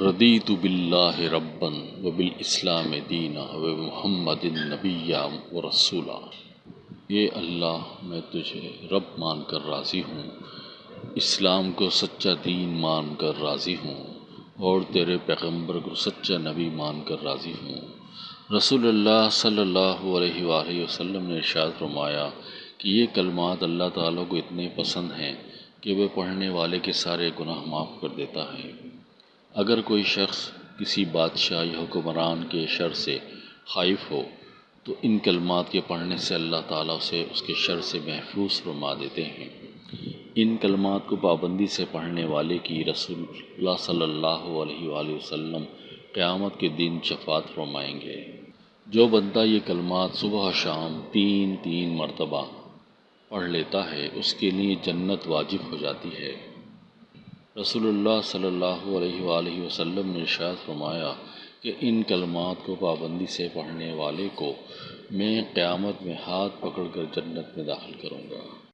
ردیت باللہ ربن و بالاسلام دینا و محمد النبی و رسولہ۔ یہ اللہ، میں تجھے رب مان کر راضی ہوں، اسلام کو سچا دین مان کر راضی ہوں، اور تیرے پیغمبر کو سچا نبی مان کر راضی ہوں۔ رسول اللہ صلی اللہ علیہ وآلہ وسلم نے ارشاد فرمایا کہ یہ کلمات اللہ تعالیٰ کو اتنے پسند ہیں کہ وہ پڑھنے والے کے سارے گناہ معاف کر دیتا ہے۔ اگر کوئی شخص کسی بادشاہ یا حکمران کے شر سے خائف ہو، تو ان کلمات کے پڑھنے سے اللہ تعالیٰ اسے اس کے شر سے محفوظ فرما دیتے ہیں۔ ان کلمات کو پابندی سے پڑھنے والے کی رسول اللہ صلی اللہ علیہ وآلہ وسلم قیامت کے دن شفاعت فرمائیں گے۔ جو بندہ یہ کلمات صبح و شام تین تین مرتبہ پڑھ لیتا ہے، اس کے لیے جنت واجب ہو جاتی ہے۔ رسول اللہ صلی اللہ علیہ وآلہ وسلم نے ارشاد فرمایا کہ ان کلمات کو پابندی سے پڑھنے والے کو میں قیامت میں ہاتھ پکڑ کر جنت میں داخل کروں گا۔